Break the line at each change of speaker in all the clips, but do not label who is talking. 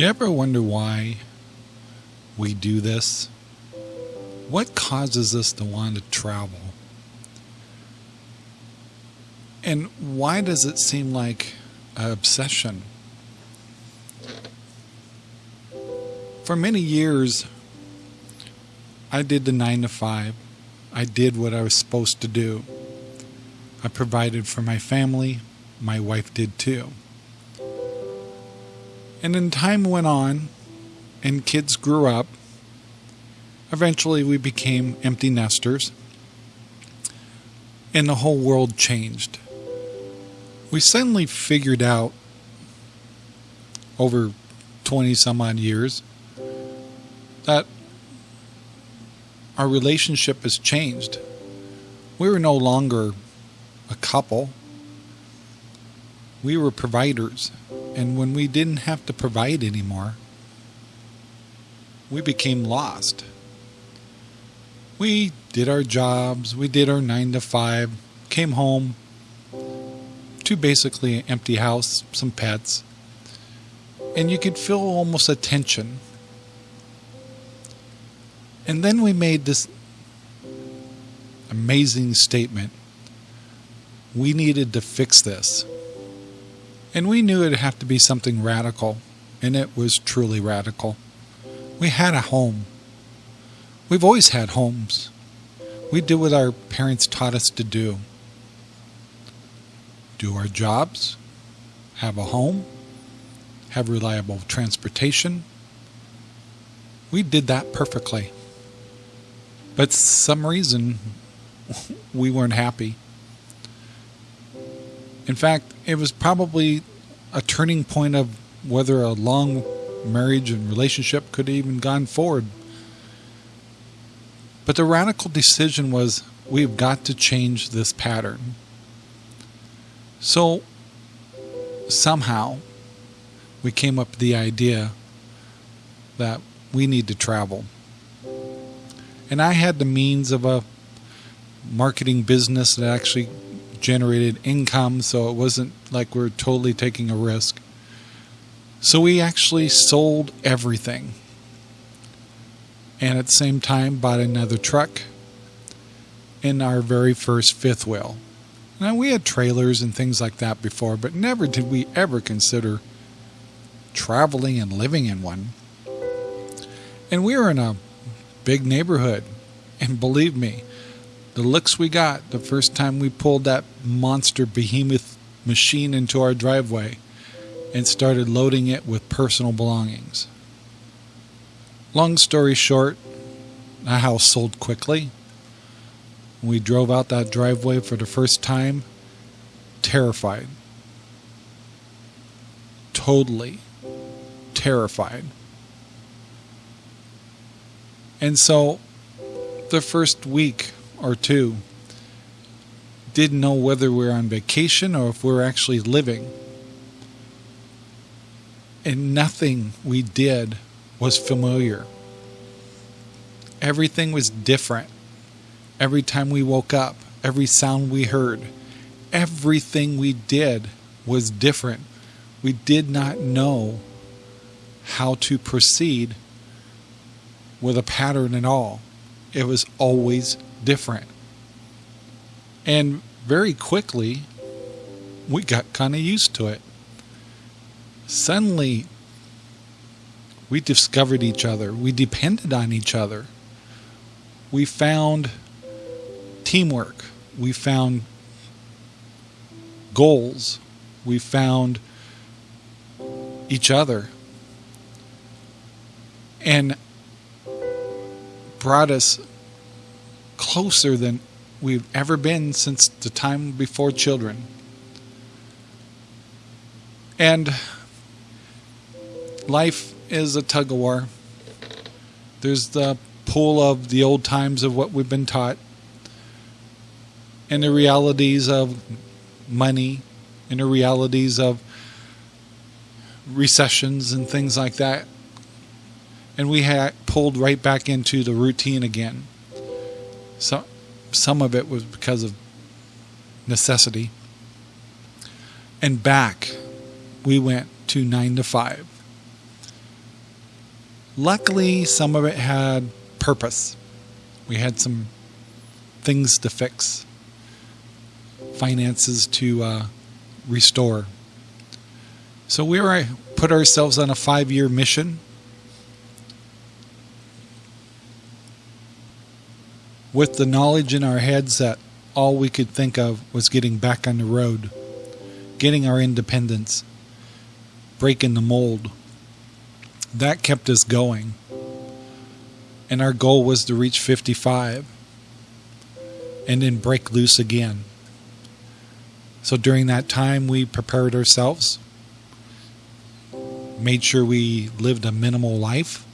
You ever wonder why we do this? What causes us to want to travel? And why does it seem like an obsession? For many years, I did the nine to five. I did what I was supposed to do. I provided for my family. My wife did too. And then time went on, and kids grew up. Eventually, we became empty nesters, and the whole world changed. We suddenly figured out over 20 some odd years that our relationship has changed. We were no longer a couple. We were providers. And when we didn't have to provide anymore, we became lost. We did our jobs, we did our nine to five, came home to basically an empty house, some pets, and you could feel almost a tension. And then we made this amazing statement we needed to fix this. And we knew it'd have to be something radical, and it was truly radical. We had a home. We've always had homes. We did what our parents taught us to do do our jobs, have a home, have reliable transportation. We did that perfectly. But some reason we weren't happy. In fact, it was probably a turning point of whether a long marriage and relationship could have even gone forward. But the radical decision was we've got to change this pattern. So somehow we came up with the idea that we need to travel. And I had the means of a marketing business that actually generated income, so it wasn't like we are totally taking a risk. So we actually sold everything. And at the same time, bought another truck and our very first fifth wheel. Now, we had trailers and things like that before, but never did we ever consider traveling and living in one. And we were in a big neighborhood. And believe me, the looks we got the first time we pulled that monster behemoth machine into our driveway and started loading it with personal belongings. Long story short, the house sold quickly. We drove out that driveway for the first time, terrified. Totally terrified. And so, the first week or two didn't know whether we were on vacation or if we're actually living. And nothing we did was familiar. Everything was different. Every time we woke up, every sound we heard, everything we did was different. We did not know how to proceed with a pattern at all. It was always different. And very quickly, we got kind of used to it. Suddenly, we discovered each other. We depended on each other. We found teamwork. We found goals. We found each other. And brought us closer than we've ever been since the time before children. And life is a tug of war. There's the pull of the old times of what we've been taught, and the realities of money, and the realities of recessions and things like that. And we had pulled right back into the routine again. So, some of it was because of necessity. And back, we went to nine to five. luckily, some of it had purpose. We had some things to fix, finances to uh, restore. So we were put ourselves on a five-year mission. With the knowledge in our heads that all we could think of was getting back on the road, getting our independence, breaking the mold. That kept us going. And our goal was to reach 55 and then break loose again. So during that time, we prepared ourselves, made sure we lived a minimal life,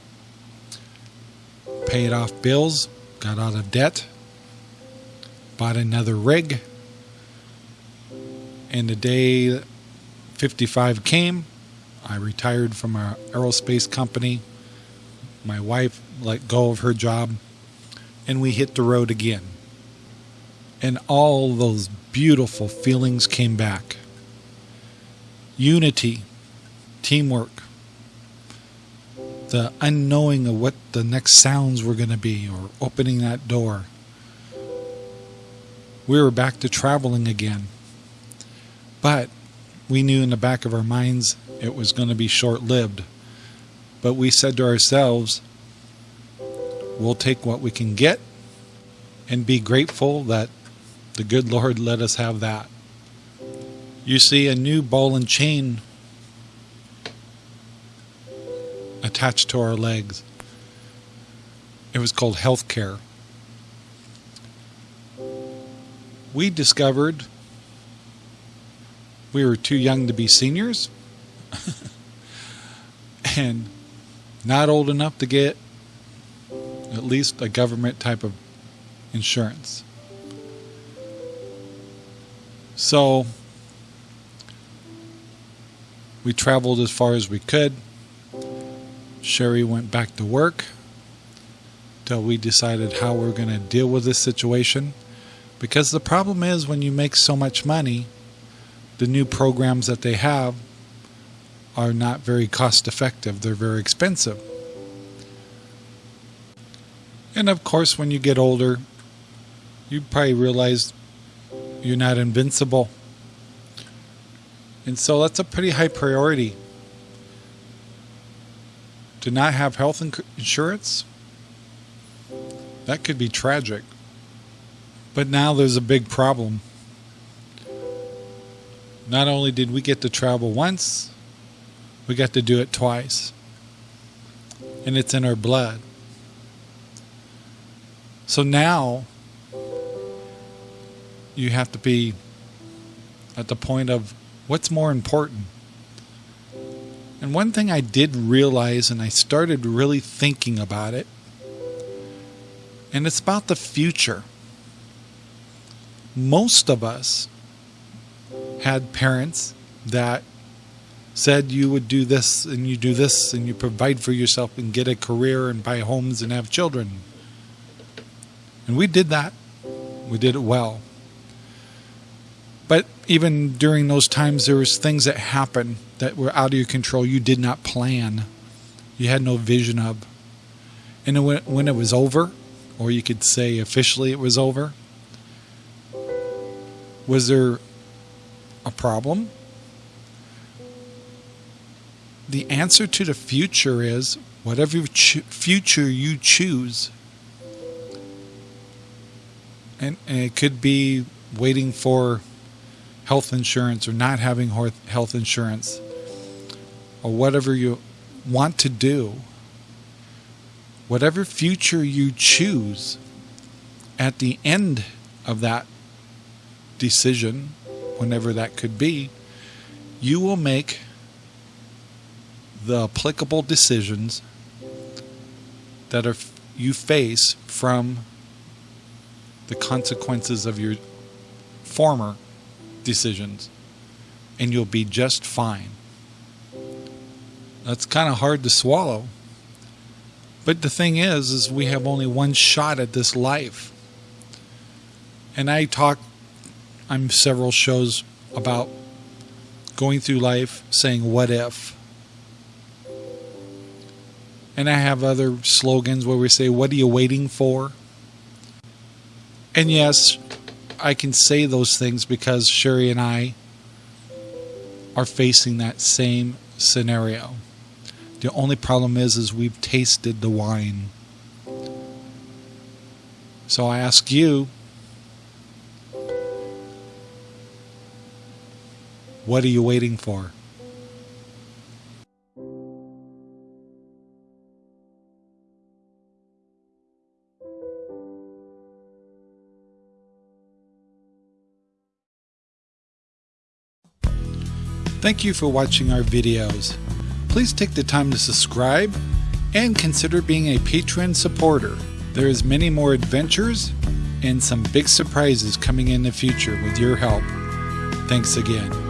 paid off bills, got out of debt, bought another rig, and the day 55 came, I retired from our aerospace company. My wife let go of her job, and we hit the road again. And all those beautiful feelings came back unity, teamwork, the unknowing of what the next sounds were going to be, or opening that door. We were back to traveling again. But we knew in the back of our minds it was going to be short lived. But we said to ourselves, we'll take what we can get and be grateful that the good Lord let us have that. You see, a new ball and chain attached to our legs. It was called health care. We discovered we were too young to be seniors and not old enough to get at least a government type of insurance. So we traveled as far as we could. Sherry went back to work till we decided how we're going to deal with this situation. Because the problem is when you make so much money, the new programs that they have are not very cost effective, they're very expensive. And of course, when you get older, you probably realize you're not invincible. And so that's a pretty high priority. To not have health insurance, that could be tragic. But now there's a big problem. Not only did we get to travel once, we got to do it twice. And it's in our blood. So now you have to be at the point of what's more important. And one thing I did realize, and I started really thinking about it, and it's about the future. Most of us had parents that said you would do this and you do this and you provide for yourself and get a career and buy homes and have children. And we did that. We did it well. But even during those times, there was things that happened that were out of your control. You did not plan. You had no vision of. And when it was over, or you could say officially it was over, was there a problem? the answer to the future is whatever future you choose. And, and it could be waiting for health insurance or not having health insurance or whatever you want to do. Whatever future you choose at the end of that decision, whenever that could be, you will make the applicable decisions that are you face from the consequences of your former decisions and you'll be just fine. That's kind of hard to swallow. But the thing is is we have only one shot at this life. And I talk I'm several shows about going through life saying what if And I have other slogans where we say, What are you waiting for? And yes, I can say those things because Sherry and I are facing that same scenario. The only problem is is we've tasted the wine. So I ask you, what are you waiting for? Thank you for watching our videos. Please take the time to subscribe and consider being a Patreon supporter. There is many more adventures and some big surprises coming in the future with your help. Thanks again.